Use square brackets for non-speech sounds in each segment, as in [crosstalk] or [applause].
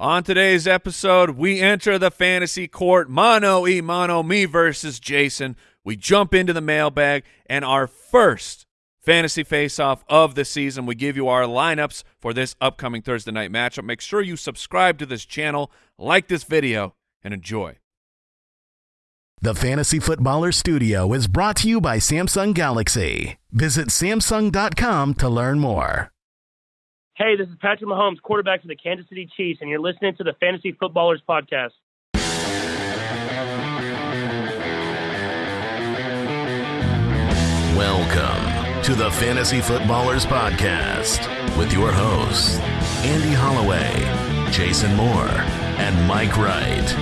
On today's episode, we enter the fantasy court mano e mano, me versus Jason. We jump into the mailbag, and our first fantasy face-off of the season. We give you our lineups for this upcoming Thursday night matchup. Make sure you subscribe to this channel, like this video, and enjoy. The Fantasy Footballer Studio is brought to you by Samsung Galaxy. Visit Samsung.com to learn more. Hey, this is Patrick Mahomes, quarterback for the Kansas City Chiefs, and you're listening to the Fantasy Footballers Podcast. Welcome to the Fantasy Footballers Podcast with your hosts, Andy Holloway, Jason Moore, and Mike Wright.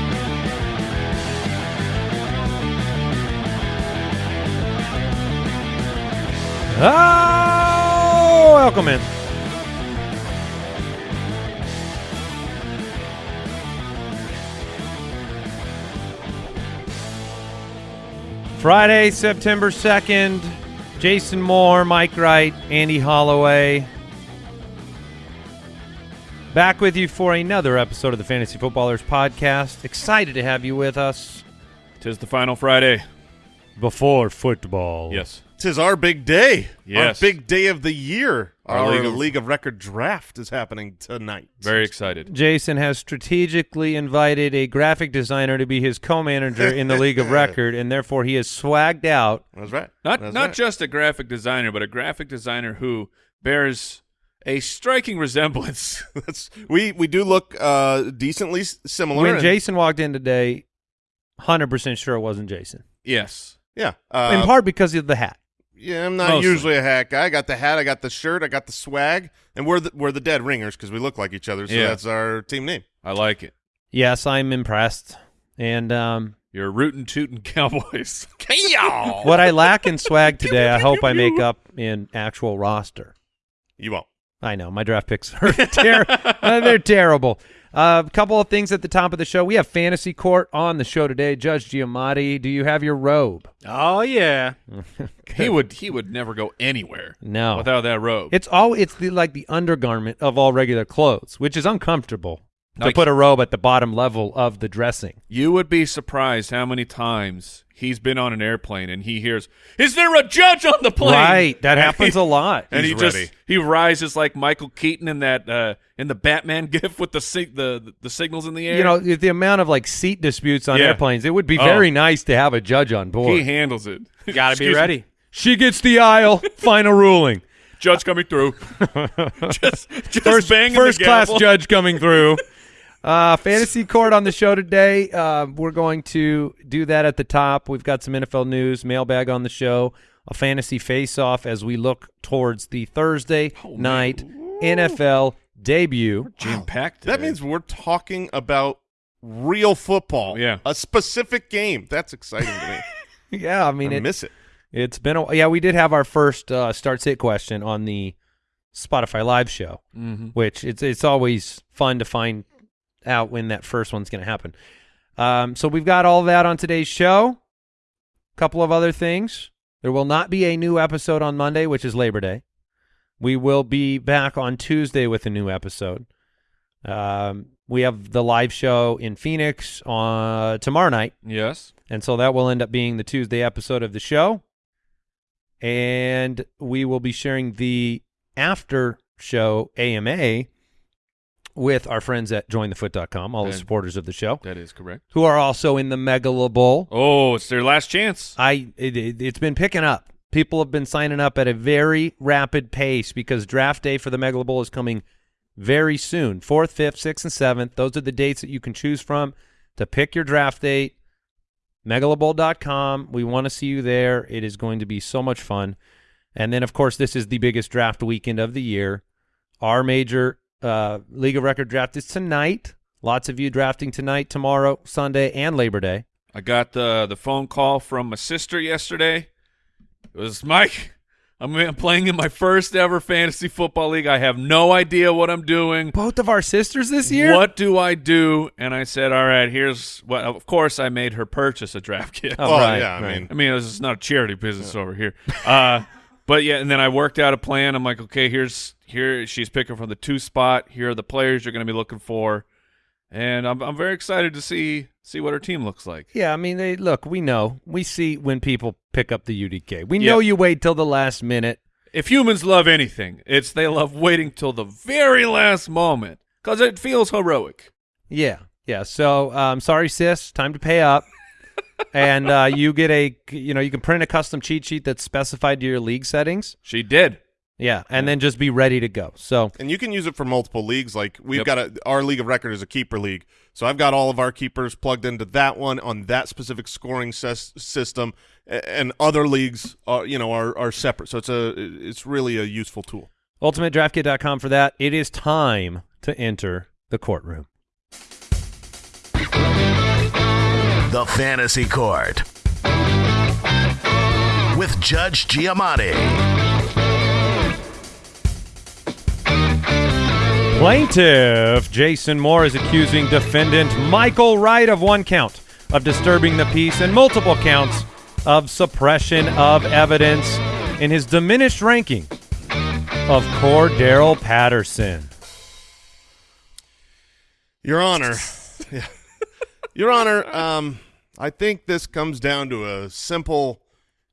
Oh, welcome in. Friday, September 2nd. Jason Moore, Mike Wright, Andy Holloway. Back with you for another episode of the Fantasy Footballers Podcast. Excited to have you with us Tis the final Friday. before football. Yes. Tis our big day. Yes. Our big day of the year. Our Our, League League, of- of, Record draft is happening tonight. Very excited. Jason has strategically invited a graphic designer to be his co-manager in the League of [laughs] Record, and therefore he is swagged out. That's right. Not That's not right. just a graphic designer, but a graphic designer who bears a striking resemblance. [laughs] That's, we we do look uh, decently similar. When and- Jason walked in today, hundred percent sure it wasn't Jason. yes. yeah, uh, in part because of the hat. Yeah, I'm not Mostly. usually a hat guy. I got the hat, I got the shirt, I got the swag, and we're the, we're the Dead Ringers because we look like each other. So Yeah. that's our team name. I like it. Yes, I'm impressed. And um, You're rootin' tootin' [laughs] cowboys. what I lack in swag [laughs] today, I hope I make [laughs] up in actual roster. You won't. I know my draft picks are [laughs] ter- uh, they're terrible. A couple of things at the top of the show. We have fantasy court on the show today. Judge Giamatti, do you have your robe? Oh yeah. [laughs] he would he would never go anywhere No. without that robe. It's all it's the like the undergarment of all regular clothes, which is uncomfortable to put a robe at the bottom level of the dressing. you would be surprised how many times he's been on an airplane and he hears, "Is there a judge on the plane?" Right, that [laughs] And happens he- a lot. And He's he just ready. he rises like Michael Keaton in that uh, in the Batman [laughs] gif with the sig- the the signals in the air. You know, the amount of like seat disputes on Yeah. airplanes, it would be Oh. very nice to have a judge on board. he handles it. Got to [laughs] be Excuse me. ready. She gets the aisle. Final ruling. Judge coming through. just just First, banging first class judge coming through. Uh, fantasy court on the show today. Uh, we're going to do that at the top. We've got some NFL news, mailbag on the show, a fantasy face-off as we look towards the Thursday night NFL debut. Jam packed. That means we're talking about real football. Yeah. a specific game. That's exciting to me. [laughs] Yeah, I I mean it, miss it. It's been a yeah. We did have our first uh, start sit question on the Spotify live show, Mhm. which it's it's always fun to find out when that first one's going to happen. Um, so we've got all that on today's show. A couple of other things. There will not be a new episode on Monday, which is Labor Day. We will be back on Tuesday with a new episode. Um, we have the live show in Phoenix on tomorrow night. Yes. And so that will end up being the Tuesday episode of the show. And we will be sharing the after show AMA with our friends at jointhefoot.com, all the supporters of the show, That is correct. who are also in the Megala Bowl. Oh, it's their last chance. I it, it, it's been picking up. People have been signing up at a very rapid pace because draft day for the Megala Bowl is coming very soon. Fourth, fifth, sixth, and seventh. Those are the dates that you can choose from to pick your draft date. Megalabowl.com. We want to see you there. It is going to be so much fun. And then, of course, this is the biggest draft weekend of the year. Our major uh, League of Record draft is tonight. Lots of you drafting tonight, tomorrow, Sunday, and Labor Day. I got the the phone call from my sister yesterday. It was Mike. I'm I'm playing in my first ever fantasy football league. I have no idea what I'm doing. Both of our sisters this year? What do I do? And I said, "All right, here's what." Of course, I made her purchase a draft kit. Oh, well, right, yeah, I mean, I mean, this is not a charity business over here. Uh, [laughs] but yeah, and then I worked out a plan. I'm like, okay, here's here she's picking from the two spot. Here are the players you're going to be looking for. and I'm I'm very excited to see see what her team looks like. Yeah, I mean, they look. We know. We see when people pick up the UDK. We Yeah. know you wait till the last minute. If humans love anything, it's they love waiting till the very last moment because it feels heroic. Yeah, yeah. So, I'm um, sorry, sis. Time to pay up. [laughs] and uh, you get a, you know, you can print a custom cheat sheet that's specified to your league settings. She did. Yeah, and then just be ready to go. So, And you can use it for multiple leagues. Like we've Yep. got a, our league of record is a keeper league, so I've got all of our keepers plugged into that one on that specific scoring ses- system, and other leagues are you know are are separate. So it's a it's really a useful tool. ultimatedraftkit.com for that. It is time to enter the courtroom. The Fantasy Court with Judge Giamatti. Plaintiff Jason Moore is accusing defendant Michael Wright of one count of disturbing the peace and multiple counts of suppression of evidence in his diminished ranking of Cordarrelle Patterson. Your Honor. [laughs] Your Honor, um, I think this comes down to a simple,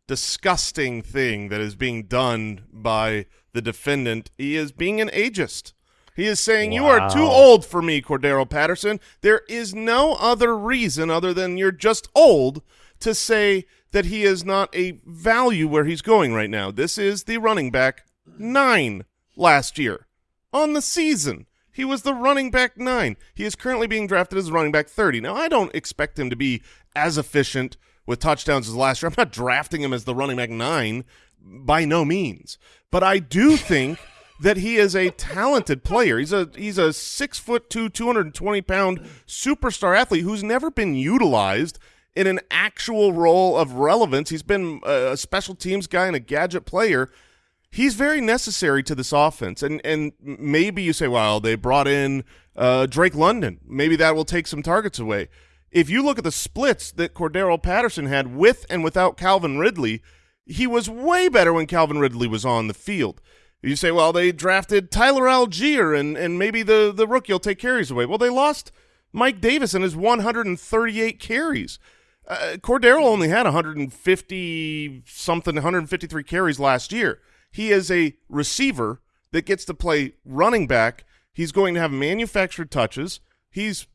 disgusting thing that is being done by the defendant. He is being an ageist. He is saying, You are too old for me, Cordarrelle Patterson. There is no other reason other than you're just old to say that he is not a value where he's going right now. This is the running back nine last year on the season. He was the running back nine. He is currently being drafted as running back 30. Now, I don't expect him to be as efficient with touchdowns as last year. I'm not drafting him as the running back nine by no means. But I do think that he is a talented player. He's a he's a six foot two, 220 pound superstar athlete who's never been utilized in an actual role of relevance. He's been a special teams guy and a gadget player he's very necessary to this offense. And and maybe you say, well, they brought in uh, Drake London. Maybe that will take some targets away. If you look at the splits that Cordarrelle Patterson had with and without Calvin Ridley, he was way better when Calvin Ridley was on the field. You say, well, they drafted Tyler Allgeier, and, and maybe the, the rookie will take carries away. Well, they lost Mike Davis and his 138 carries. Uh, Cordarrelle only had 150 something, 153 carries last year. He is a receiver that gets to play running back. He's going to have manufactured touches. He's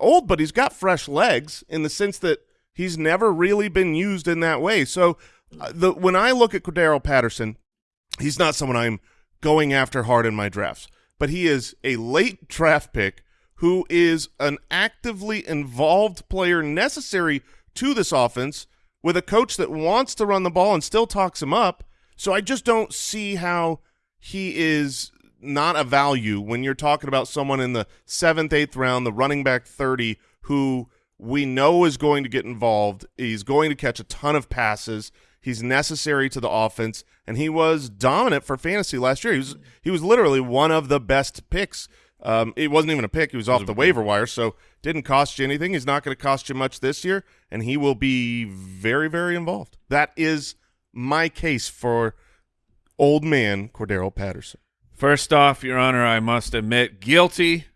old, but he's got fresh legs in the sense that he's never really been used in that way. So, uh, the when I look at Cordarrelle Patterson, he's not someone I'm going after hard in my drafts, but he is a late draft pick who is an actively involved player necessary to this offense with a coach that wants to run the ball and still talks him up. So I just don't see how he is not a value when you're talking about someone in the seventh, eighth round, the running back 30, who we know is going to get involved. He's going to catch a ton of passes. He's necessary to the offense, and he was dominant for fantasy last year. He was he was literally one of the best picks. Um, it wasn't even a pick; he was off the waiver wire, so didn't cost you anything. He's not going to cost you much this year, and he will be very, very involved. That is my case for old man Cordarrelle Patterson. First off, Your Honor, I must admit guilty.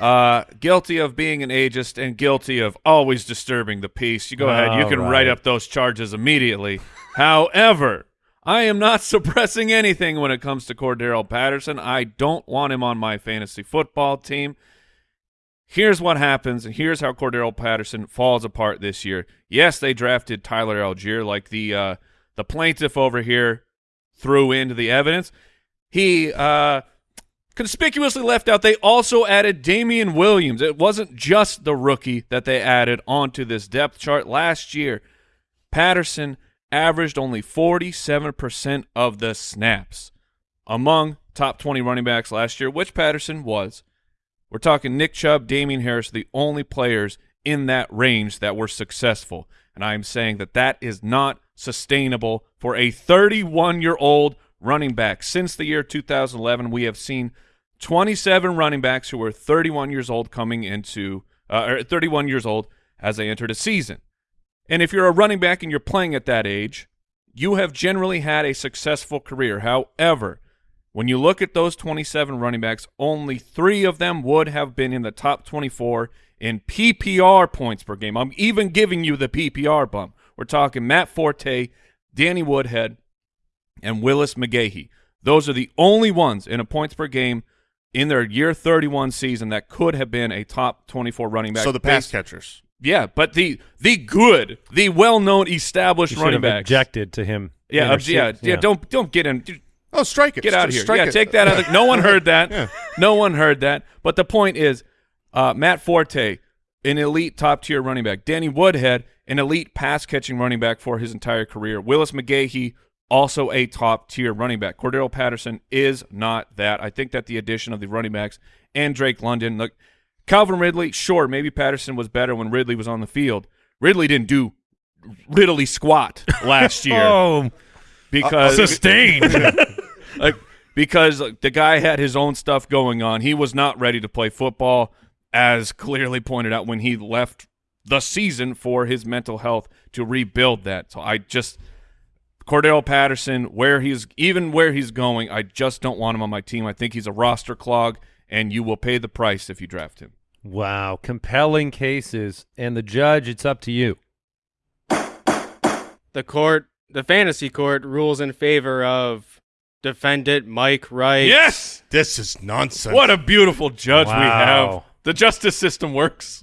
Uh, guilty of being an ageist and guilty of always disturbing the peace. You go ahead. You can right. write up those charges immediately. However, I am not [laughs] suppressing anything when it comes to Cordarrelle Patterson. I don't want him on my fantasy football team. Here's what happens, and here's how Cordarrelle Patterson falls apart this year. Yes, they drafted Tyler Allgeier, like the uh, the plaintiff over here threw into the evidence. He uh, conspicuously left out. They also added Damien Williams. It wasn't just the rookie that they added onto this depth chart last year. Patterson averaged only 47% of the snaps among top 20 running backs last year, which Patterson was. We're talking Nick Chubb, Damien Harris, the only players in that range that were successful. And I'm saying that that is not sustainable for a 31 year old running back. Since the year 2011, we have seen 27 running backs who were 31 years old coming into, uh, or 31 years old as they entered a season. And if you're a running back and you're playing at that age, you have generally had a successful career. However, When you look at those 27 running backs, only three of them would have been in the top 24 in PPR points per game. I'm even giving you the PPR bump. We're talking Matt Forte, Danny Woodhead, and Willis McGahee. Those are the only ones in a points per game in their year 31 season that could have been a top 24 running back. So the pass based- catchers. Yeah, but the the good, the well-known established You running back backs. objected to him. Yeah, obj- yeah, intercept- yeah, Don't don't get in. dude, Oh, strike it. Get out of here. Strike Yeah, it. take that out. Of, no one heard that. [laughs] Yeah. No one heard that. But the point is, uh, Matt Forte, an elite top tier running back. Danny Woodhead, an elite pass catching running back for his entire career. Willis McGahee, also a top tier running back. Cordarrelle Patterson is not that. I think that the addition of the running backs and Drake London, look, Calvin Ridley, sure, maybe Patterson was better when Ridley was on the field. Ridley didn't do Ridley squat last year [laughs] Oh, because uh, sustained. [laughs] like because the guy had his own stuff going on. He was not ready to play football, as clearly pointed out when he left the season for his mental health to rebuild that. So I just Cordarrelle Patterson, where he's even where he's going, I just don't want him on my team. I think he's a roster clog, and you will pay the price if you draft him. wow, compelling cases, and the judge, it's up to you. the court, the fantasy court, rules in favor of defendant Mike Wright. Yes, This is nonsense. what a beautiful judge we have. The justice system works.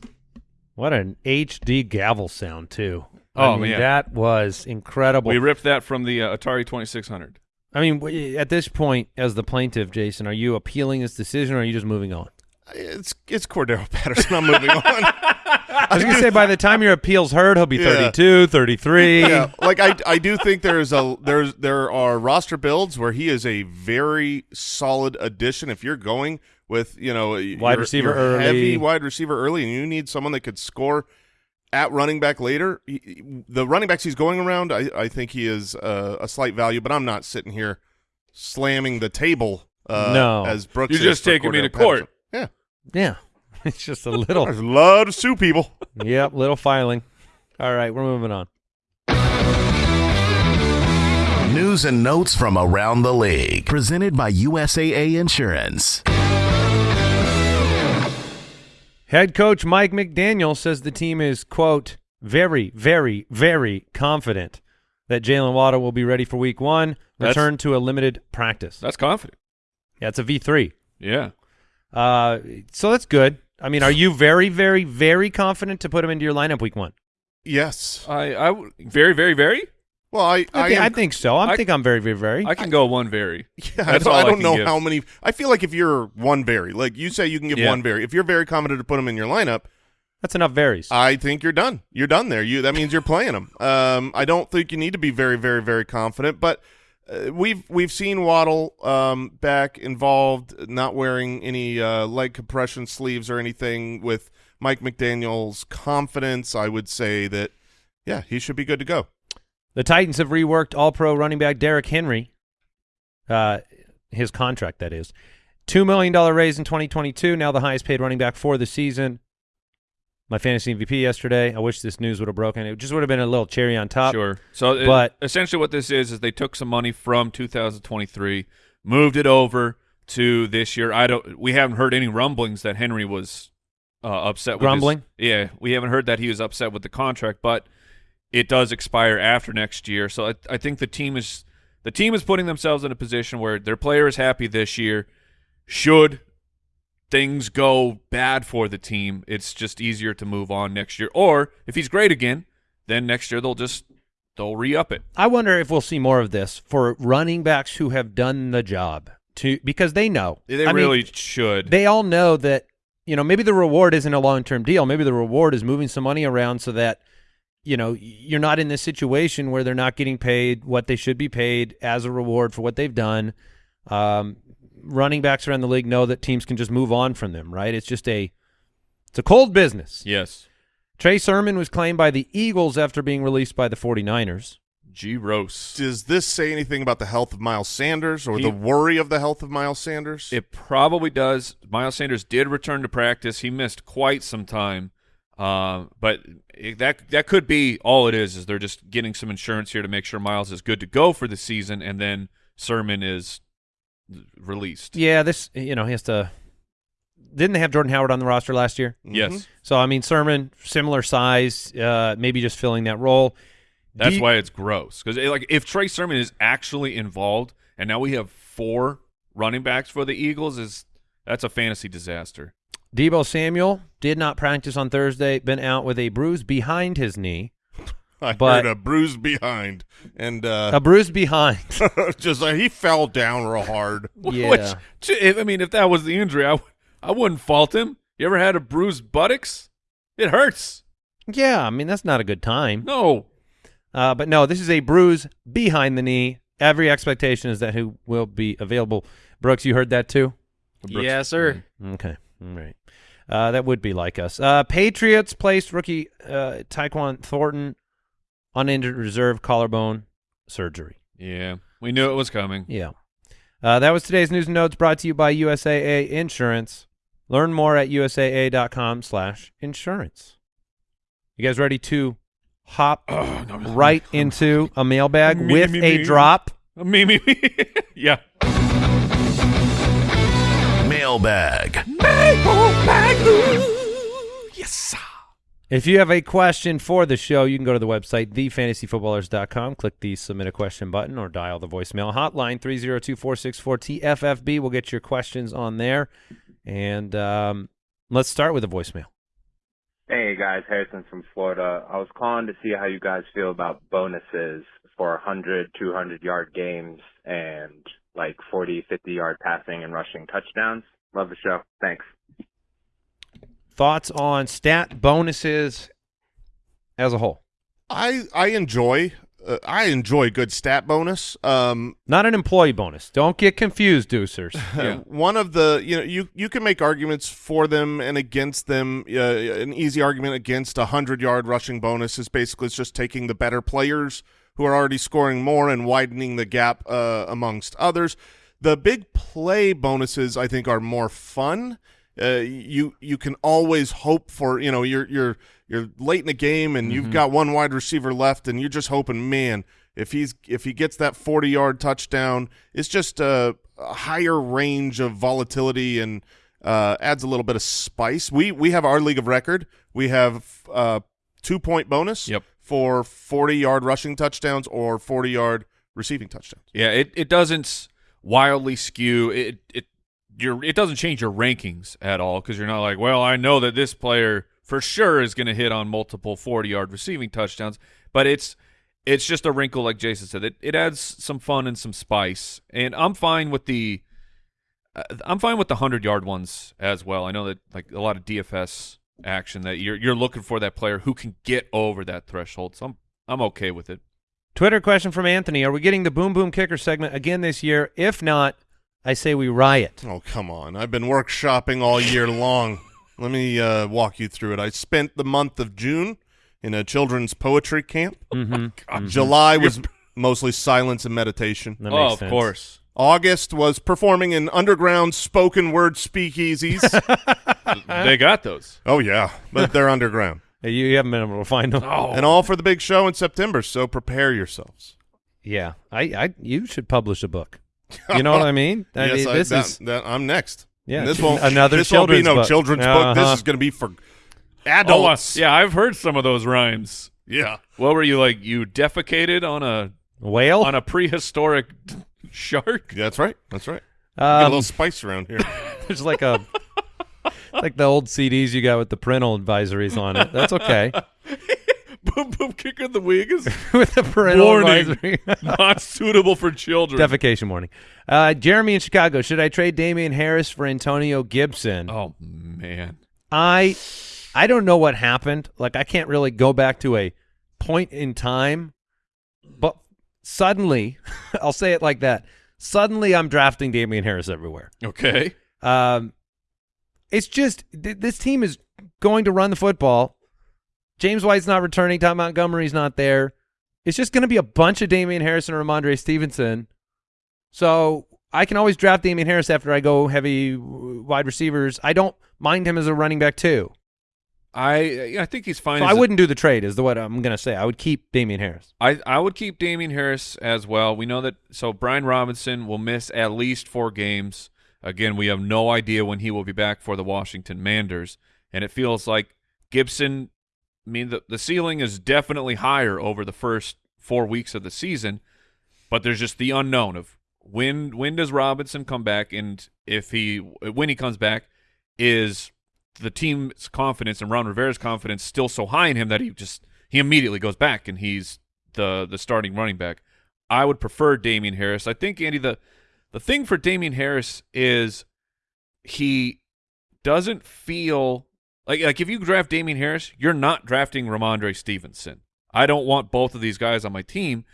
What an HD gavel sound too. Oh, I mean, man. that was incredible. We ripped that from the uh, Atari Twenty Six Hundred. I mean, at this point, as the plaintiff, Jason, are you appealing this decision, or are you just moving on? It's it's Cordarrelle [laughs] Patterson. I'm moving on. [laughs] I was going to say, by the time your appeal's heard, he'll be Yeah. 32, 33. yeah, like I I do think there's a there's there are roster builds where he is a very solid addition. If you're going with you know Wide your- receiver your early. heavy wide receiver early, and you need someone that could score at running back later. he- he- The running backs he's going around, I I think he is uh, a slight value, but I'm not sitting here slamming the table. Uh, No. as Brooks, You're is just taking me to court. Patterson. Yeah, Yeah. [laughs] It's just a little. there's a lot of sue people. [laughs] yep, little filing. All right, we're moving on. News and notes from around the league. Presented by USAA Insurance. Head coach Mike McDaniel says the team is, quote, very, very, very confident that Jaylen Waddle will be ready for week one, That's- return to a limited practice. That's confident. Yeah, it's a V3. Yeah. Uh, so that's good. I mean, are you very, very, very confident to put him into your lineup week one? Yes. I, I very, very, very. Well, I I, I, thi- am I think so. I, I- think I'm very, very, very. I can go one very. [laughs] Yeah, I That's don't, all I I don't can know give. how many. I feel like if you're one very, like you say, you can give Yeah. one very. If you're very confident to put them in your lineup, That's enough varies. I think you're done. You're done there. You that means you're playing them. Um, I don't think you need to be very, very, very confident. But uh, we've we've seen Waddle um, back involved, not wearing any uh, leg compression sleeves or anything. With Mike McDaniel's confidence, I would say that yeah, he should be good to go. The Titans have reworked All-Pro running back Derrick Henry, uh, his contract that is, two million dollar raise in 2022. Now the highest paid running back for the season. My fantasy MVP yesterday. I wish this news would have broken. It just would have been a little cherry on top. Sure. So, it- but- essentially, what this is is they took some money from 2023, moved it over to this year. I don't. We haven't heard any rumblings that Henry was uh, upset. with his- Grumbling? yeah, we haven't heard that he was upset with the contract, but it does expire after next year. So I, I think the team is the team is putting themselves in a position where their player is happy this year. Should things go bad for the team, it's just easier to move on next year. Or if he's great again, then next year they'll just they'll re up it. I wonder if we'll see more of this for running backs who have done the job to because they know. They I mean, really should. they all know that you know maybe the reward isn't a long term deal. Maybe the reward is moving some money around so that you know you're not in this situation where they're not getting paid what they should be paid as a reward for what they've done. Um, running backs around the league know that teams can just move on from them. Right? It's just a it's a cold business. yes. Trey Sermon was claimed by the Eagles after being released by the 49ers. G Rose. Does this say anything about the health of Miles Sanders or He- the worry of the health of Miles Sanders? It probably does. Miles Sanders did return to practice. He missed quite some time, um, but it, that that could be all it is. Is they're just getting some insurance here to make sure Miles is good to go for the season, and then Sermon is released. Yeah, this you know he has to. Didn't they have Jordan Howard on the roster last year? Yes, So I mean, Sermon similar size, uh, maybe just filling that role. that's D- why it's gross. Because like if Trey Sermon is actually involved, and now we have four running backs for the Eagles, is that's a fantasy disaster. Deebo Samuel did not practice on Thursday. Been out with a bruise behind his knee. I But- heard a bruise behind, and uh, A bruise behind. [laughs] just like he fell down real hard. [laughs] yeah. Which, I mean, if that was the injury, I I wouldn't fault him. You ever had a bruised buttocks? It hurts. yeah. I mean, that's not a good time. No. Uh, but no, this is a bruise behind the knee. Every expectation is that he will be available. Brooks, you heard that too? Brooks- yes, sir. Okay. All right. Uh, that would be like us. Uh, Patriots placed rookie uh, Tyquan Thornton on injured reserve collarbone surgery. Yeah, we knew it was coming. Yeah. Uh, that was today's news and notes brought to you by USAA Insurance. Learn more at usaa.com slash insurance. You guys ready to hop [clears throat] Oh, no. right [laughs] into a mailbag Me, with me, a me. drop? [laughs] Me, me, me. [laughs] yeah. Mailbag. Yes. If you have a question for the show, you can go to the website, thefantasyfootballers.com, click the submit a question button, or dial the voicemail hotline, 302-464-TFFB. We'll get your questions on there. And um, let's start with a voicemail. Hey guys, Harrison from Florida. I was calling to see how you guys feel about bonuses for 100, 200 yard games and like 40, 50 yard passing and rushing touchdowns. Love the show. Thanks. Thoughts on stat bonuses as a whole? I I enjoy uh, I enjoy good stat bonus. Um, Not an employee bonus. Don't get confused, Deucers. [laughs] Yeah. one of the you know you you can make arguments for them and against them. Uh, an easy argument against a hundred yard rushing bonus is basically it's just taking the better players who are already scoring more and widening the gap uh, amongst others. The big play bonuses I think are more fun. Uh, you you can always hope for you know you're you're you're late in the game and you've got one wide receiver left and you're just hoping man if he's if he gets that 40 yard touchdown it's just a, a higher range of volatility and uh, adds a little bit of spice. We we have our league of record. We have uh, two point bonus Yep. for 40 yard rushing touchdowns or 40 yard receiving touchdowns. Yeah, it, it doesn't wildly skew. It it your it doesn't change your rankings at all because you're not like, well, I know that this player for sure is going to hit on multiple 40 yard receiving touchdowns, but it's it's just a wrinkle like Jason said. It it adds some fun and some spice, and I'm fine with the uh, I'm fine with the 100 yard ones as well. I know that like a lot of DFS action that you're you're looking for that player who can get over that threshold. So I'm I'm okay with it. Twitter question from Anthony. Are we getting the Boom Boom Kicker segment again this year? If not, I say we riot. oh come on i've been workshopping all year long let me uh, walk you through it i spent the month of june in a children's poetry camp Mm-hmm. july was mostly silence and meditation That oh, makes of sense. course. August was performing in underground spoken word speakeasies. [laughs] they got those. oh yeah, but they're underground. [laughs] Hey, You, you haven't been able to find them. Oh, And all for the big show in September, so prepare yourselves. Yeah, I, I, you should publish a book. You know what I mean? I yes, mean, I, this that, is that- I'm next. Yeah, And this won't another this won't be children's no book. children's book. This Uh-huh. is going to be for Oh, uh, adults. yeah, I've heard some of those rhymes. yeah. What were you like? You defecated on a whale. on a prehistoric shark? That's right. That's right. Get a Um, little spice around here. [laughs] there's like a like the old CDs you got with the parental advisories on it. That's okay [laughs] boom, boom, kicker the wig is [laughs] with a parental Warning. [laughs] not suitable for children. Defecation warning. Uh, Jeremy in Chicago. Should I trade Damien Harris for Antonio Gibson? oh man, I I don't know what happened. Like I can't really go back to a point in time, but suddenly, [laughs] I'll say it like that. Suddenly, I'm drafting Damien Harris everywhere. okay. Um, it's just th- this team is going to run the football. James White's not returning. Ty Montgomery's not there. It's just going to be a bunch of Damien Harris and Rhamondre Stevenson. So I can always draft Damien Harris after I go heavy wide receivers. I don't mind him as a running back too. I I think he's fine. So I a- wouldn't do the trade. Is the what I'm going to say. I would keep Damien Harris. I I would keep Damien Harris as well. We know that so Brian Robinson will miss at least four games. Again, we have no idea when he will be back for the Washington Manders, and it feels like Gibson. I mean, the the ceiling is definitely higher over the first four weeks of the season, but there's just the unknown of when when does Robinson come back, and if he when he comes back, is the team's confidence and Ron Rivera's confidence still so high in him that he just he immediately goes back and he's the the starting running back. I would prefer Damien Harris. I think Andy the the thing for Damien Harris is he doesn't feel like like if you draft Damien Harris, you're not drafting Rhamondre Stevenson. I don't want both of these guys on my team.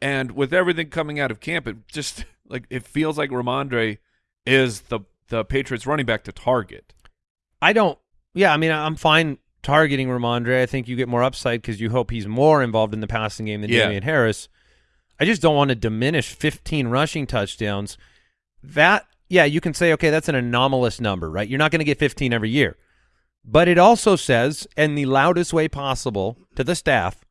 And with everything coming out of camp, it just [laughs] like it feels like Rhamondre is the the Patriots running back to target. I don't. Yeah, I mean, I'm fine targeting Rhamondre. I think you get more upside because you hope he's more involved in the passing game than Yeah. Damien Harris. I just don't want to diminish 15 rushing touchdowns. That, yeah, you can say, okay, that's an anomalous number, right? You're not going to get 15 every year. But it also says, in the loudest way possible to the staff,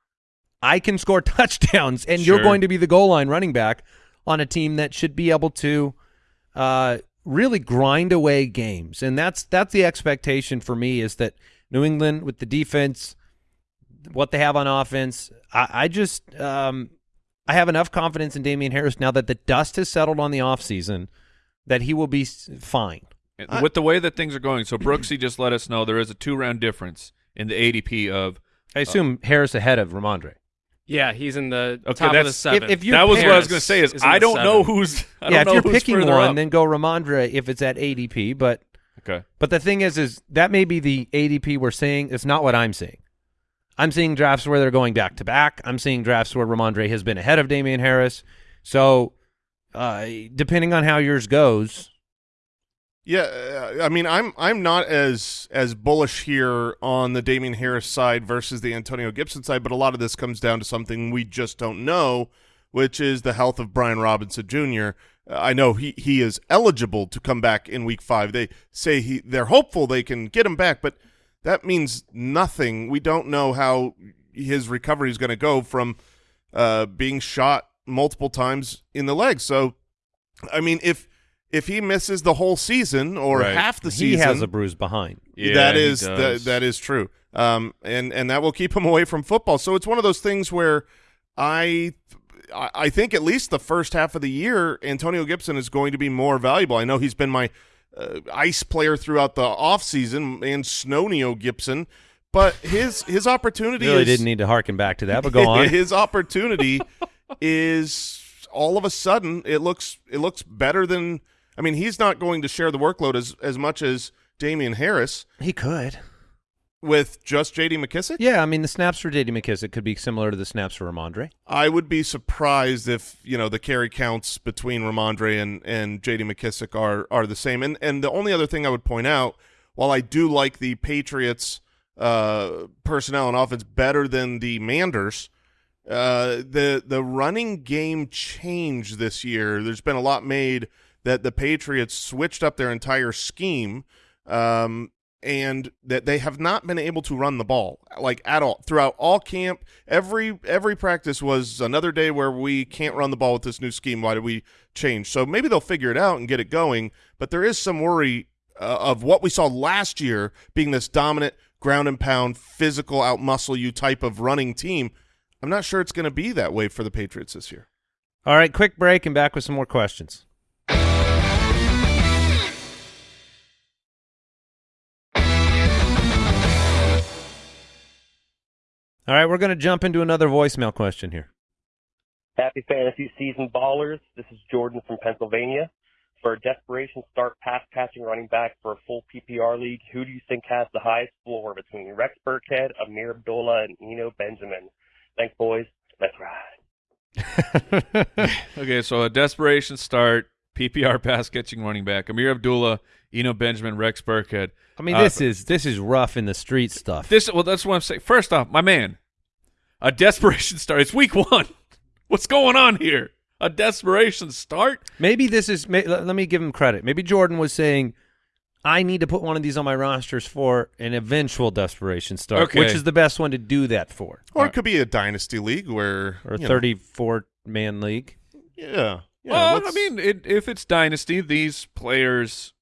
I can score [laughs] touchdowns, and you're going to be the goal line running back on a team that should be able to uh, really grind away games, and that's that's the expectation for me is that New England with the defense, what they have on offense, I, I just um, I have enough confidence in Damien Harris now that the dust has settled on the offseason that he will be fine. I- with the way that things are going. So Brooksy just let us know there is a two round difference in the ADP of I assume Harris ahead of Rhamondre. Yeah, he's in the Okay, top of the seven. if you that was what I was going to say is, is I don't know who's I yeah, don't if you're who's picking one, up. then go Rhamondre if it's at ADP. But okay. but the thing is, is that may be the ADP we're seeing. It's not what I'm seeing. I'm seeing drafts where they're going back to back. I'm seeing drafts where Rhamondre has been ahead of Damien Harris. So, uh, depending on how yours goes, Yeah, uh, I mean, I'm I'm not as as bullish here on the Damien Harris side versus the Antonio Gibson side, but a lot of this comes down to something we just don't know, which is the health of Brian Robinson Jr. Uh, I know he he is eligible to come back in Week Five. They say he they're hopeful they can get him back, but that means nothing. We don't know how his recovery is going to go from uh, being shot multiple times in the leg. So, I mean, if if he misses the whole season or Right. half the season, he has a bruise behind. Yeah, that is that, is true. Um, and and that will keep him away from football. So it's one of those things where I I think at least the first half of the year, Antonio Gibson is going to be more valuable. I know he's been my uh, ice player throughout the offseason and Snow Neo Gibson, but his his opportunity Really is, didn't need to harken back to that, but go [laughs] on. his opportunity is all of a sudden it looks it looks better than I mean he's not going to share the workload as as much as Damien Harris he could. with just J.D. McKissic. Yeah, I mean the snaps for J.D. McKissic could be similar to the snaps for Rhamondre. I would be surprised if you know the carry counts between Rhamondre and and J.D. McKissic are are the same. And and the only other thing I would point out, while I do like the Patriots uh, personnel and offense better than the Manders, uh, the the running game changed this year. There's been a lot made that the Patriots switched up their entire scheme. Um, and that they have not been able to run the ball like at all throughout all camp. Every every practice was another day where we can't run the ball with this new scheme. Why did we change? So maybe they'll figure it out and get it going. But there is some worry uh, of what we saw last year being this dominant ground and pound, physical, out muscle you type of running team. I'm not sure it's going to be that way for the Patriots this year. All right, quick break and back with some more questions. All right, we're going to jump into another voicemail question here. Happy fantasy season, ballers. This is Jordan from Pennsylvania. For a desperation start pass catching running back for a full PPR league, who do you think has the highest floor between Rex Burkhead, Ameer Abdullah, and Eno Benjamin? Thanks, boys. Let's ride. [laughs] [laughs] Okay, so a desperation start, PPR pass catching running back, Amir Abdullah, Eno Benjamin, Rex Burkhead. I mean, Uh, this is this is rough in the street stuff. This well, that's what I'm saying. First off, my man, a desperation [laughs] start. It's week one. What's going on here? A desperation start? Maybe this is. May, let, let me give him credit. Maybe Jordan was saying, I need to put one of these on my rosters for an eventual desperation start, Okay. which is the best one to do that for, Or it could be a dynasty league where or a you know, 34 man league. yeah. Yeah, well, I mean, it, if it's dynasty, these players,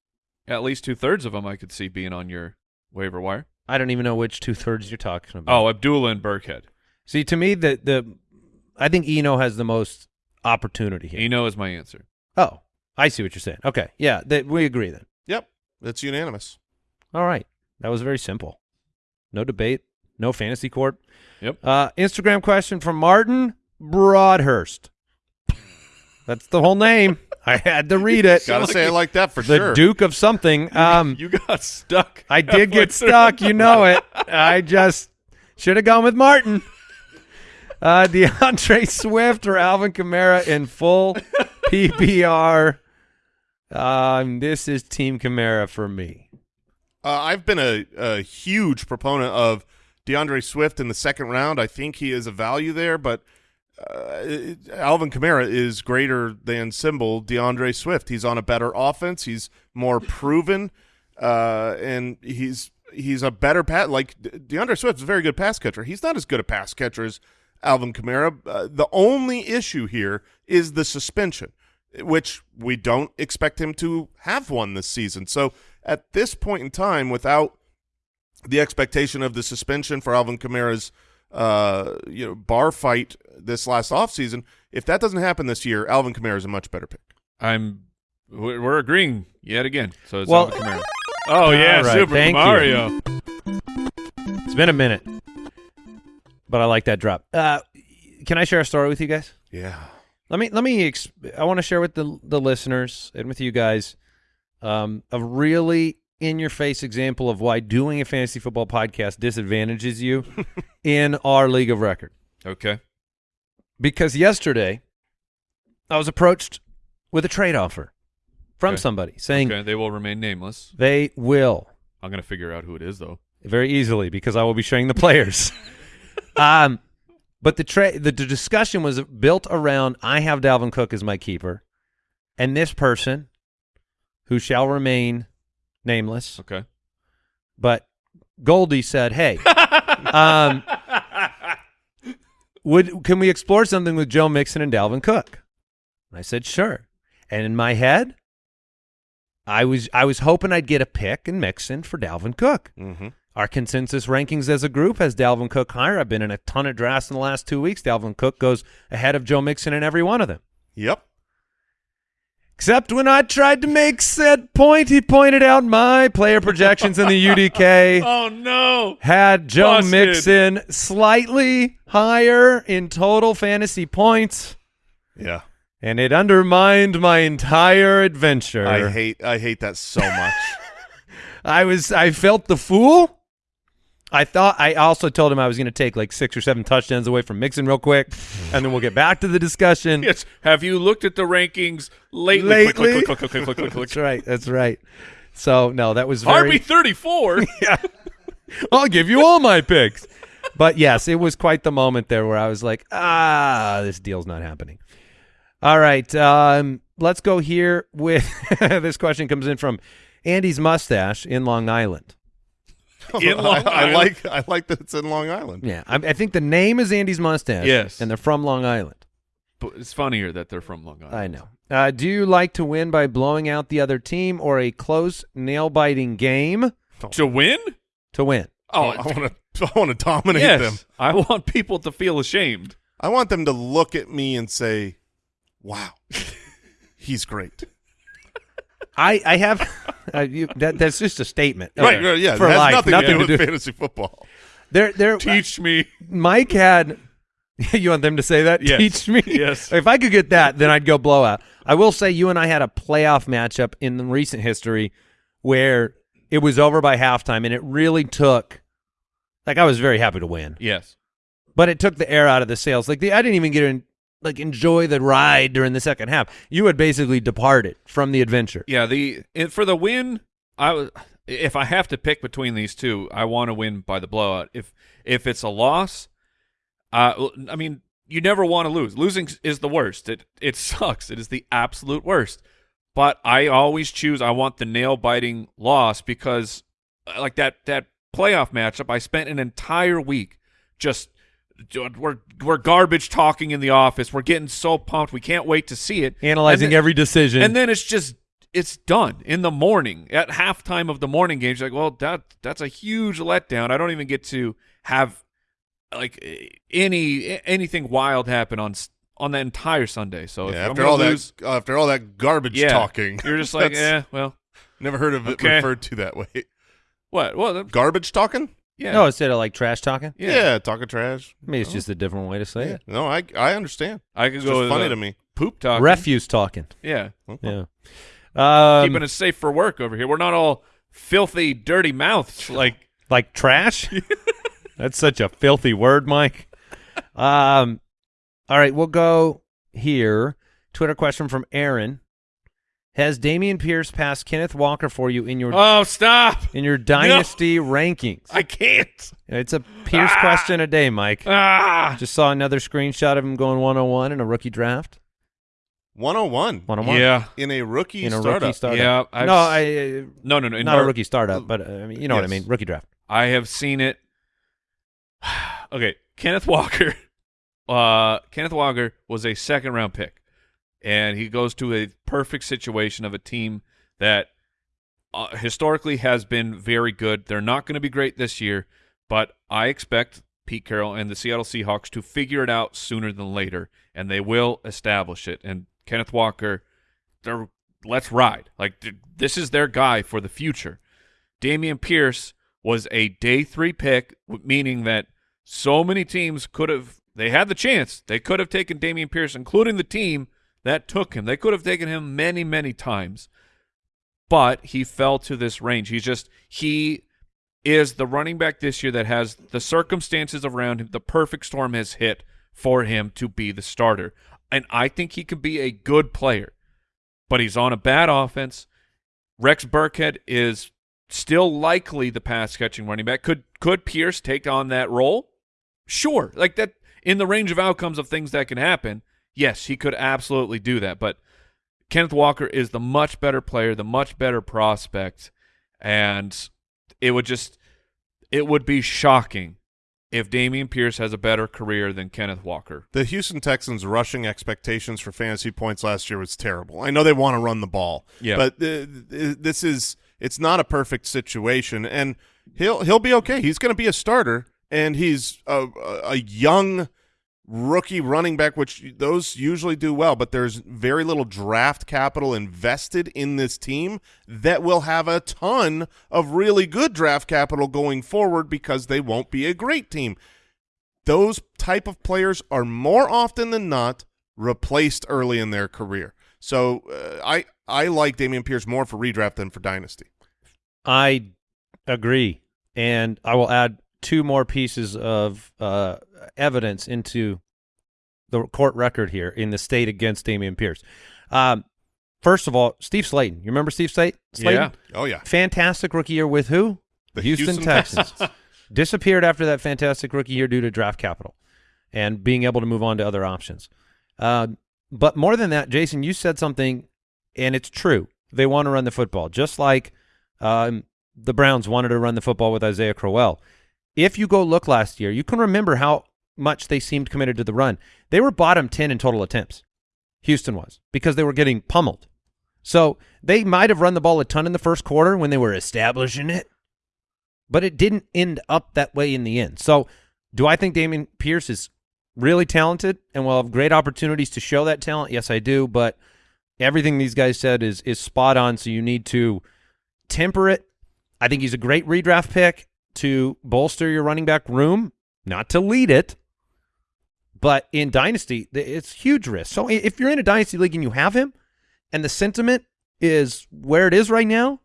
at least two thirds of them, I could see being on your waiver wire. I don't even know which two thirds you're talking about. Oh, Abdullah and Burkhead. see, to me, the the I think Eno has the most opportunity here. Eno is my answer. Oh, I see what you're saying. Okay, yeah, that we agree then. Yep, that's unanimous. All right, that was very simple. No debate. No fantasy court. Yep. Uh, Instagram question from Martin Broadhurst. That's the whole name. [laughs] I had to read it. [laughs] Got to say it like that for the sure. Duke of something. [laughs] Um, you got stuck. I did get stuck. You know it. I just should have gone with Martin. Uh, DeAndre Swift or Alvin Kamara in full PPR. Um, this is Team Kamara for me. Uh, I've been a, a huge proponent of DeAndre Swift in the second round. I think he is a value there, but uh, Alvin Kamara is greater than symbol DeAndre Swift. He's on a better offense. He's more proven, uh, and he's he's a better pass. Like DeAndre Swift is a very good pass catcher. He's not as good a pass catcher as Alvin Kamara. Uh, the only issue here is the suspension, which we don't expect him to have one this season. So at this point in time, without the expectation of the suspension for Alvin Kamara's uh, you know bar fight this last offseason, if that doesn't happen this year, Alvin Kamara is a much better pick. I'm. We're we're agreeing yet again. So it's Well- Alvin Kamara. Oh yeah, All right, Super thank you. Mario. It's been a minute, but I like that drop. Uh, can I share a story with you guys? Yeah. Let me let me. Exp- I want to share with the the listeners and with you guys um, a really in your face example of why doing a fantasy football podcast disadvantages you [laughs] in our league of record. Okay. Because yesterday I was approached with a trade offer from Okay. somebody saying Okay. They will remain nameless. they will I'm gonna figure out who it is though. very easily because I will be showing the players. [laughs] um, but the, tra- the the discussion was built around I have Dalvin Cook as my keeper, and this person, who shall remain nameless, Okay. but Goldie said, "Hey, [laughs] um, would can we explore something with Joe Mixon and Dalvin Cook?" And I said, "Sure." And in my head, I was I was hoping I'd get a pick in Mixon for Dalvin Cook. Mm-hmm. Our consensus rankings as a group has Dalvin Cook higher. I've been in a ton of drafts in the last two weeks. Dalvin Cook goes ahead of Joe Mixon in every one of them. Yep. Except when I tried to make said point, he pointed out my player projections in the UDK [laughs] Oh no. had Joe Busted. Mixon slightly higher in total fantasy points, Yeah. and it undermined my entire adventure. I hate I hate that so much. [laughs] I was I felt the fool. I thought I also told him I was going to take like six or seven touchdowns away from Mixon real quick, and then we'll get back to the discussion. Yes. Have you looked at the rankings lately? Lately? click, click, click. That's right. That's right. So no, that was very. RB thirty four. [laughs] yeah, I'll give you all my picks. But yes, it was quite the moment there where I was like, ah, this deal's not happening. All right, um, let's go here with [laughs] this question comes in from Andy's mustache in Long Island. [laughs] In Long I, I like I like that it's in Long Island. Yeah, I, I think the name is Andy's mustache. Yes. and they're from Long Island. But it's funnier that they're from Long Island. I know. Uh, do you like to win by blowing out the other team or a close, nail-biting game To win? to win? Oh, I want to I want to [laughs] dominate yes. them. I want people to feel ashamed. I want them to look at me and say, "Wow, he's great." I, I have [laughs] uh, you, that. That's just a statement, Right, right, yeah. For it has life, nothing, nothing to do to with do- fantasy football. There, there. [laughs] Teach me. Mike had. [laughs] you want them to say that? Yes. Teach me. Yes. If I could get that, then I'd go blowout. I will say, you and I had a playoff matchup in the recent history where it was over by halftime, and it really took. Like I was very happy to win, Yes. but it took the air out of the sails. Like the, I didn't even get in, like enjoy the ride during the second half. You had basically departed from the adventure. Yeah, the for the win, I was if I have to pick between these two, I want to win by the blowout. If if it's a loss, uh, I mean, you never want to lose. Losing is the worst. It it [laughs] sucks. It is the absolute worst. but I always choose. I want the nail biting loss because, uh, like that that playoff matchup, I spent an entire week just we're we're garbage talking in the office. We're getting so pumped. We can't wait to see it. Analyzing then- every decision. and then it's just it's done in the morning at halftime of the morning games. You're like, well, that that's a huge letdown. I don't even get to have like any anything wild happen on on that entire Sunday. So Yeah, after all lose, that, after all that garbage yeah, talking, you're just like, [laughs] That's- eh, well, Never heard of it referred to that way. what? Well, Garbage talking? Yeah, no, instead of like trash talking. yeah. talking trash. Maybe it's just a different way to say Yeah. it. No, I I understand. I could It's go. just with, funny uh, to me. Poop talk. Refuse talking. Yeah, Yeah. Um, keeping us safe for work over here. We're not all filthy, dirty mouths. Like, like trash. [laughs] That's such a filthy word, Mike. Um, all right, we'll go here. Twitter question from Aaron: Has Dameon Pierce passed Kenneth Walker for you in your oh, stop! in your dynasty rankings? I can't. It's a Pierce Ah. question a day, Mike. Ah, Just saw another screenshot of him going one on one in a rookie draft. 101 One on one. yeah, in a rookie In a startup. rookie startup. Yeah, I've no, s- I uh, no, no, no. in not a rookie startup, but uh, I mean, you know what I mean. Rookie draft. I have seen it. [sighs] okay, Kenneth Walker. [laughs] Uh, Kenneth Walker was a second round pick, and he goes to a perfect situation of a team that uh, historically has been very good. They're not going to be great this year, but I expect Pete Carroll and the Seattle Seahawks to figure it out sooner than later, and they will establish it. And Kenneth Walker, they're let's ride. Like this is their guy for the future. Dameon Pierce was a day three pick, meaning that so many teams could have, they had the chance. They could have taken Dameon Pierce, including the team that took him. They could have taken him many, many times. But he fell to this range. He's just, he is the running back this year that has the circumstances around him. The perfect storm has hit for him to be the starter. And I think he could be a good player, but he's on a bad offense. Rex Burkhead is still likely the pass catching running back. Could could Pierce take on that role? Sure. Like that in the range of outcomes of things that can happen. Yes, he could absolutely do that, but Kenneth Walker is the much better player, the much better prospect, and it would just it would be shocking if Dameon Pierce has a better career than Kenneth Walker. The Houston Texans' rushing expectations for fantasy points last year was terrible. I know they want to run the ball, Yeah. but uh, this is it's not a perfect situation, and he'll he'll be okay. He's going to be a starter, and he's a, a a young rookie running back, which those usually do well. But there's very little draft capital invested in this team that will have a ton of really good draft capital going forward because they won't be a great team those type of players are more often than not replaced early in their career. So uh, I I like Dameon Pierce more for redraft than for dynasty. I agree, and I will add two more pieces of uh, evidence into the court record here in the state against Dameon Pierce. Um, first of all, Steve Slaton. You remember Steve Slay- Slaton? Yeah. Oh yeah, Fantastic rookie year with who? The Houston, Houston Texans. [laughs] Disappeared after that fantastic rookie year due to draft capital and being able to move on to other options. Um, but more than that, Jason, you said something, and it's true. They want to run the football, just like um, the Browns wanted to run the football with Isaiah Crowell. If you go look last year, you can remember how much they seemed committed to the run. They were bottom 10 in total attempts. Houston was because they were getting pummeled. So they might have run the ball a ton in the first quarter when they were establishing it, but it didn't end up that way in the end. So do I think Dameon Pierce is really talented and will have great opportunities to show that talent? Yes, I do. But everything these guys said is is spot on. So you need to temper it. I think he's a great redraft pick to bolster your running back room, not to lead it. But in dynasty, it's huge risk. So if you're in a dynasty league and you have him, and the sentiment is where it is right now,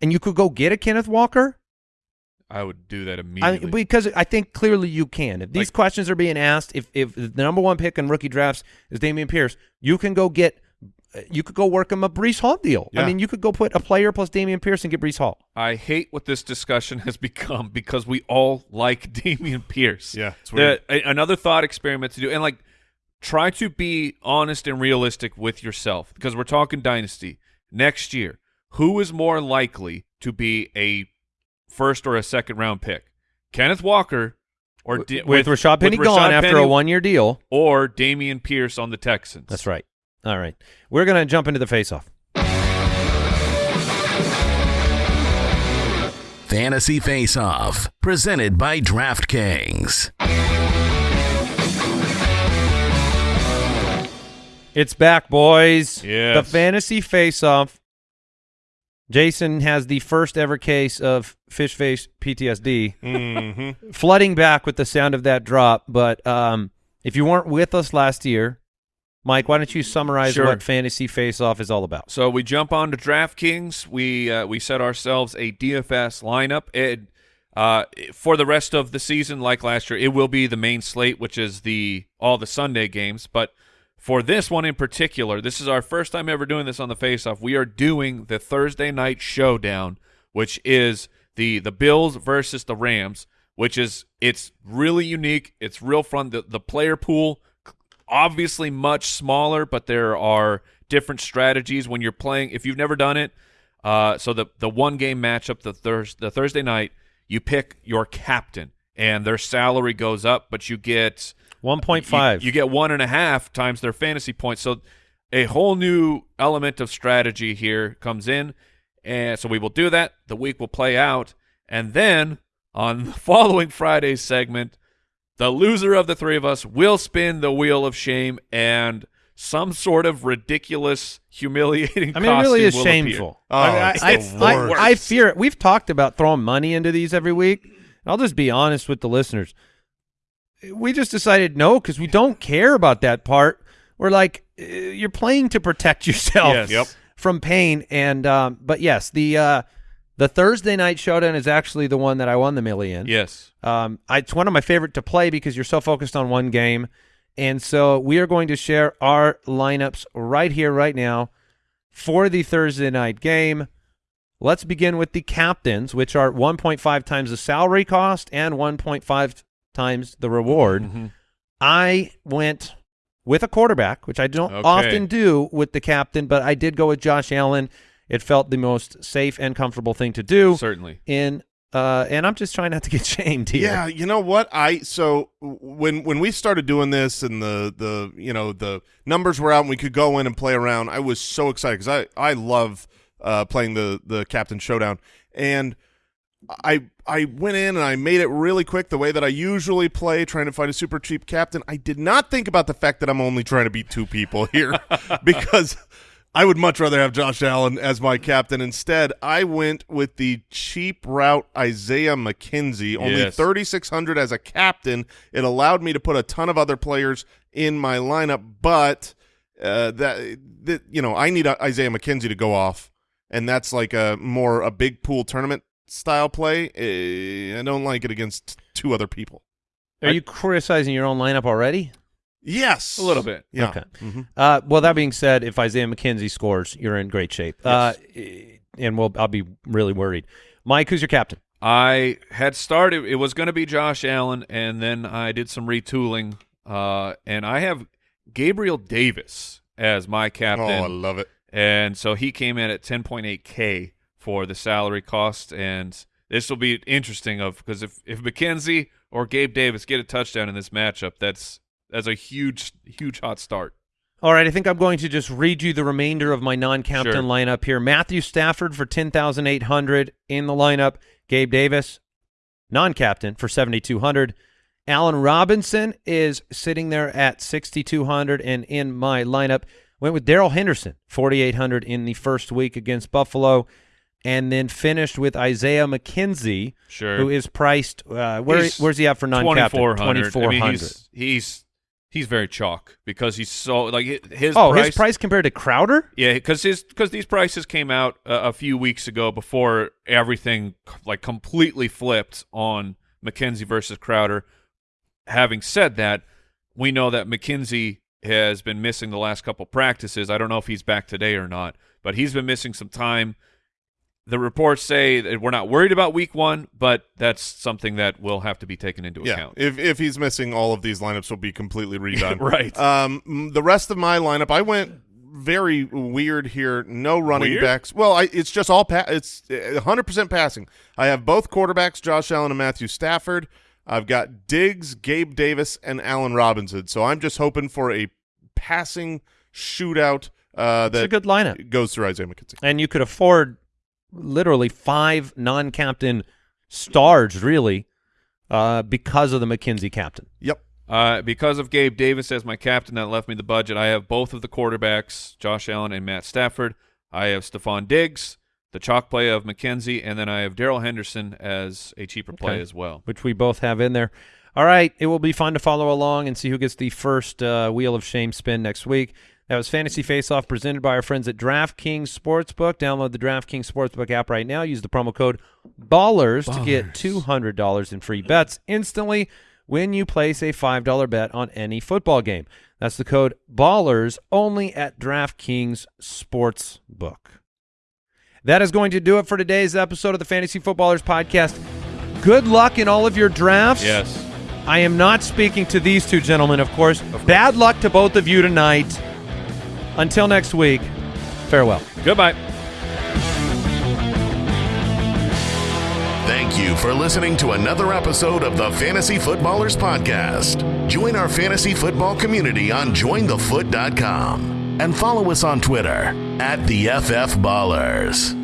and you could go get a Kenneth Walker, I would do that I, immediately. because I think clearly you can. If these Like- questions are being asked, if if the number one pick in rookie drafts is Dameon Pierce, you can go get, you could go work him a Breece Hall deal. I mean, you could go put a player plus Dameon Pierce and get Breece Hall. I hate what this discussion has [laughs] become because we all like [laughs] Dameon Pierce. Yeah, it's The- a- another thought experiment to do, and like try to be honest and realistic with yourself because we're talking dynasty. next year, who is more likely to be a first or a second round pick? Kenneth Walker or with, Da- with Rashad Penny with gone Rashad after a one year deal. or Dameon Pierce on the Texans. That's right. All right. We're going to jump into the face off. Fantasy Face Off, presented by DraftKings. It's back, boys. Yes. The fantasy face off. Jason has the first ever case of fish face PTSD Mm-hmm. flooding back with the sound of that drop. But um, if you weren't with us last year, Mike, why don't you summarize Sure. what fantasy face off is all about? So we jump on to DraftKings. We uh, we set ourselves a DFS lineup. It, uh, for the rest of the season, like last year, it will be the main slate, which is the all the Sunday games. But for this one in particular, this is our first time ever doing this on the Face Off. We are doing the Thursday night showdown, which is the the Bills versus the Rams. Which is it's really unique. It's real fun. The the player pool obviously much smaller, but there are different strategies when you're playing. If you've never done it, uh, so the the one game matchup the Thurs the Thursday night, you pick your captain, and their salary goes up, but you get One point five. you, you get one and a half times their fantasy points. So a whole new element of strategy here comes in, and so we will do that. The week will play out, and then on [laughs] the following Friday's segment, the loser of the three of us will spin the wheel of shame, and some sort of ridiculous, humiliating. I mean, it really is shameful. Oh, I, mean, it's I, the I, worst. I fear it. We've talked about throwing money into these every week. I'll just be honest with the listeners. We just decided no because we don't care about that part. We're like, uh, you're playing to protect yourself Yes. Yep. from pain. And um, but yes, the uh, the Thursday night showdown is actually the one that I won the million. Yes. Um, I, it's one of my favorite to play because you're so focused on one game. And so we are going to share our lineups right here, right now for the Thursday night game. Let's begin with the captains, which are 1.5 times the salary cost and 1.5 times the reward. Mhm. I went with a quarterback, which I don't Okay. often do with the captain, but I did go with Josh Allen. It felt the most safe and comfortable thing to do Certainly. in uh and I'm just trying not to get [laughs] shamed here. Yeah, you know what? I so when when we started doing this and the the you know the numbers were out and we could go in and play around, I was so excited because I I love uh, playing the the captain showdown and. I I went in and I made it really quick the way that I usually play, trying to find a super cheap captain. I did not think about the fact that I'm only trying to beat two people here [laughs] because I would much rather have Josh Allen as my captain. Instead, I went with the cheap route Isaiah McKenzie, only Yes. 3600 as a captain. It allowed me to put a ton of other players in my lineup, but uh, that, that you know, I need Isaiah McKenzie to go off, and that's like a more a big pool tournament style play. Eh, I don't like it against two other people. Are you criticizing your own lineup already? Yes, A little bit. Yeah. Okay. Mhm. Uh, well, that being said, if Isaiah McKenzie scores, you're in great shape. Uh, and we'll, I'll be really worried. Mike, who's your captain? I had started. It was going to be Josh Allen, and then I did some retooling, uh, and I have Gabriel Davis as my captain. Oh. I love it. and so he came in at 10.8k for the salary cost, and this will be interesting of because if if McKenzie or Gabe Davis get a touchdown in this matchup, that's that's a huge huge hot start. All right, I think I'm going to just read you the remainder of my non-captain Sure. lineup here. Matthew Stafford for 10,800 in the lineup. Gabe Davis, non-captain for 7,200. Allen Robinson is sitting there at 6,200 and in my lineup went with Darrell Henderson, 4,800 in the first week against Buffalo and then finished with Isaiah McKenzie, Sure, who is priced uh, where where's he at for non-captain? 2400. I mean, he's, he's he's very chalk because he's so like his oh, price, his price compared to Crowder? Yeah, because his because these prices came out uh, a few weeks ago before everything like completely flipped on McKenzie versus Crowder. Having said that, we know that McKenzie has been missing the last couple practices. I don't know if he's back today or not, but he's been missing some time. The reports say that we're not worried about week one, but that's something that will have to be taken into Yeah, account. if if he's missing, all of these lineups will be completely [laughs] redone. Right. Um, the rest of my lineup, I went very weird here. No running Weird? backs. Well, I, it's just all pa- it's uh, 100% passing. I have both quarterbacks, Josh Allen and Matthew Stafford. I've got Diggs, Gabe Davis, and Allen Robinson. So I'm just hoping for a passing shootout uh, It's a good lineup. goes through Isaiah McKenzie. And you could afford literally five non-captain stars, really, uh, because of the McKenzie captain. Yep. Uh, because of Gabe Davis as my captain, that left me the budget. I have both of the quarterbacks, Josh Allen and Matt Stafford. I have Stefon Diggs, the chalk play of McKenzie, and then I have Darrell Henderson as a cheaper play Okay. as well. which we both have in there. All right, it will be fun to follow along and see who gets the first uh, Wheel of Shame spin next week. That was Fantasy Face Off presented by our friends at DraftKings Sportsbook. Download the DraftKings Sportsbook app right now. Use the promo code BALLERS, to get $200 in free bets instantly when you place a $5 bet on any football game. That's the code BALLERS only at DraftKings Sportsbook. That is going to do it for today's episode of the Fantasy Footballers Podcast. Good luck in all of your drafts. Yes. I am not speaking to these two gentlemen, of course. Bad luck to both of you tonight. Until next week, farewell. Goodbye. Thank you for listening to another episode of the Fantasy Footballers Podcast. Join our fantasy football community on jointhefoot.com and follow us on Twitter at the FF Ballers.